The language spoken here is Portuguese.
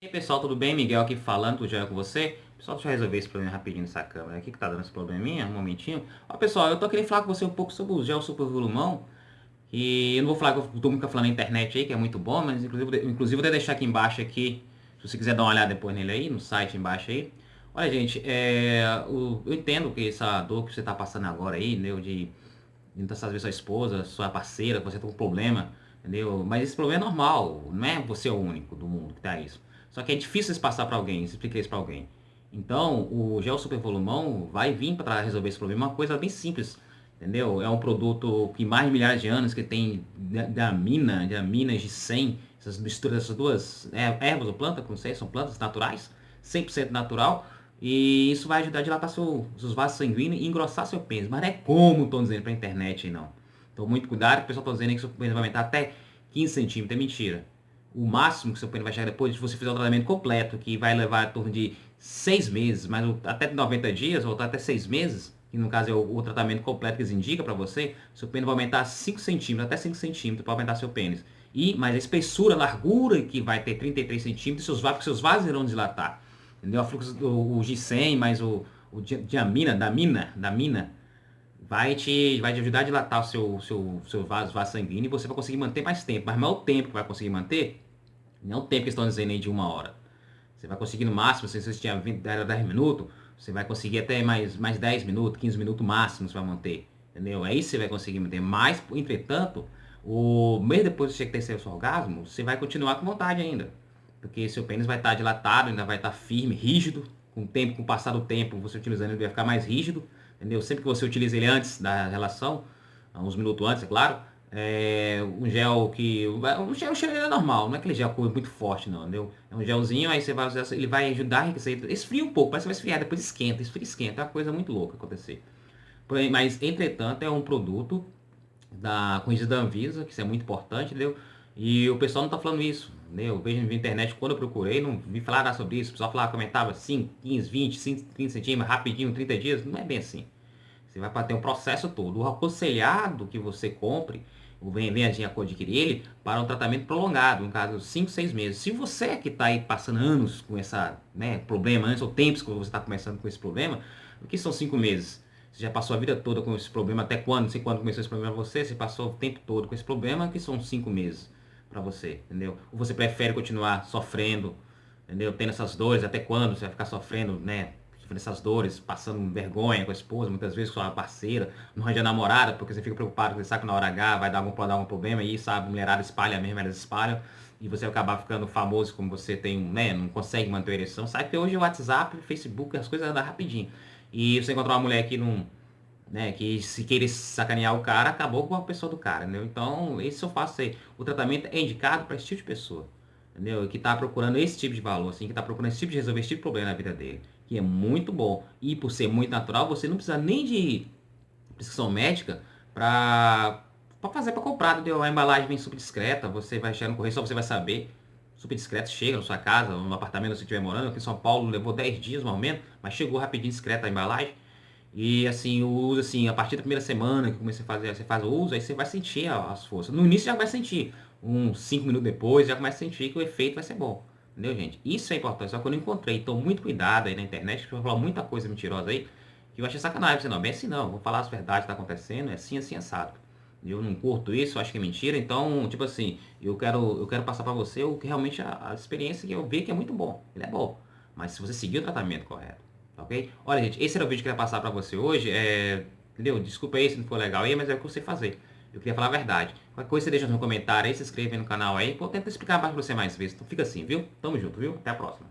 E aí pessoal, tudo bem? Miguel aqui falando, tudo já com você? Pessoal, deixa eu resolver esse problema rapidinho nessa câmera aqui, que tá dando esse probleminha, um momentinho. Ó pessoal, eu tô querendo falar com você um pouco sobre o gel super volumão. E eu não vou falar que eu tô muito falando na internet aí, que é muito bom, mas inclusive, inclusive vou deixar aqui embaixo aqui, se você quiser dar uma olhada depois nele aí, no site embaixo aí. Olha gente, é, o, eu entendo que essa dor que você tá passando agora aí, entendeu? De muitas vezes sua esposa, sua parceira, você tem um problema, entendeu? Mas esse problema é normal, não é você o único do mundo que tá isso. Só que é difícil se passar para alguém, explicar isso para alguém. Então, o gel super volumão vai vir para resolver esse problema, uma coisa bem simples, entendeu? É um produto que mais de milhares de anos, que tem da mina, de aminas de 100, essas misturas dessas duas é, ervas ou plantas, como sei, são plantas naturais, 100% natural, e isso vai ajudar a dilatar seu, seus vasos sanguíneos e engrossar seu pênis. Mas não é como estão dizendo para a internet não. Então, muito cuidado, o pessoal está dizendo que seu pênis vai aumentar até 15 centímetros, é mentira o máximo que seu pênis vai chegar depois de você fizer o tratamento completo, que vai levar em torno de seis meses, mas até 90 dias, ou até seis meses, que no caso é o, o tratamento completo que eles indicam para você, seu pênis vai aumentar 5 centímetros, até 5 centímetros para aumentar seu pênis. E, mas a espessura, a largura que vai ter 33 centímetros, seus vasos, seus vasos irão dilatar. Entendeu? O o G100 mais o, o diamina, da mina, da mina, vai te, vai te ajudar a dilatar o seu, seu, seu vaso, vaso sanguíneo e você vai conseguir manter mais tempo. Mas não é o tempo que vai conseguir manter, não é o tempo que estão dizendo aí de uma hora. Você vai conseguir no máximo, se você tinha 20, 10 minutos, você vai conseguir até mais, mais 10 minutos, 15 minutos máximo você vai manter. Entendeu? É isso que você vai conseguir manter. Mas, entretanto, o mês depois de você ter seu orgasmo, você vai continuar com vontade ainda. Porque seu pênis vai estar dilatado, ainda vai estar firme, rígido. Com o tempo, com o passar do tempo, você utilizando ele vai ficar mais rígido. Entendeu? Sempre que você utiliza ele antes da relação, uns minutos antes, é claro, é, um gel que. Um gel, um gel é normal, não é aquele gel muito forte, não, entendeu? É um gelzinho, aí você vai usar, ele vai ajudar a enriquecer. Esfria um pouco, parece que vai esfriar, depois esquenta, esfria, esquenta. É uma coisa muito louca acontecer. Mas, entretanto, é um produto da corrigida da Anvisa, que isso é muito importante, entendeu? E o pessoal não tá falando isso, entendeu? Eu vejo na internet, quando eu procurei, não vi falar nada sobre isso. O pessoal falava, comentava 5, 15, 20, 5, 30 centímetros, rapidinho, 30 dias. Não é bem assim. Você vai ter um processo todo. O aconselhado que você compre vem, vem a adquirir ele para um tratamento prolongado, no caso 5, 6 meses. Se você é que está aí passando anos com essa né, problema, antes ou tempos que você está começando com esse problema, o que são 5 meses? Você já passou a vida toda com esse problema, até quando? Não sei quando começou esse problema para você, você passou o tempo todo com esse problema, que são 5 meses para você, entendeu? Ou você prefere continuar sofrendo, entendeu? Tendo essas dores, até quando você vai ficar sofrendo, né? Essas dores, passando vergonha com a esposa, muitas vezes com a parceira, não arranja namorada, porque você fica preocupado, você sabe que na hora H vai dar algum, dar algum problema, e sabe, a mulherada espalha mesmo, elas espalham, e você acabar ficando famoso como você tem, né, não consegue manter a ereção. Sabe que hoje o WhatsApp, o Facebook, as coisas andam rapidinho. E você encontrar uma mulher que não, né, que se querer sacanear o cara, acabou com a pessoa do cara, entendeu? Então, esse eu faço aí. O tratamento é indicado para esse tipo de pessoa entendeu? Que está procurando esse tipo de valor, assim, que está procurando esse tipo de resolver esse tipo de problema na vida dele, que é muito bom. E por ser muito natural, você não precisa nem de prescrição médica para fazer para comprar, entendeu? A embalagem vem super discreta, você vai chegar no correio, só você vai saber. Super discreto, chega na sua casa, no apartamento você estiver morando. Aqui em São Paulo levou 10 dias, mais ou menos, mas chegou rapidinho discreta a embalagem. E assim, o uso, assim, a partir da primeira semana que comecei a fazer, você faz o uso, aí você vai sentir as forças. No início já vai sentir uns 5 minutos depois, já começa a sentir que o efeito vai ser bom. Entendeu, gente? Isso é importante. Só que eu não encontrei. Então, muito cuidado aí na internet, que eu vou falar muita coisa mentirosa aí, que eu achei sacanagem. Você não, bem assim não. Vou falar as verdades que tá acontecendo, é assim, assim, assado. Eu não curto isso, acho que é mentira. Então, tipo assim, eu quero, eu quero passar para você o que realmente a, a, experiência que eu vi que é muito bom. Ele é bom. Mas se você seguir o tratamento correto, tá ok? Olha, gente, esse era o vídeo que eu queria passar para você hoje. É, entendeu? Desculpa aí se não for legal aí, mas é o que eu sei fazer. Eu queria falar a verdade. Qualquer coisa você deixa no comentário aí, se inscreve no canal aí, eu tento explicar mais pra você mais vezes. Então fica assim, viu? Tamo junto, viu? Até a próxima.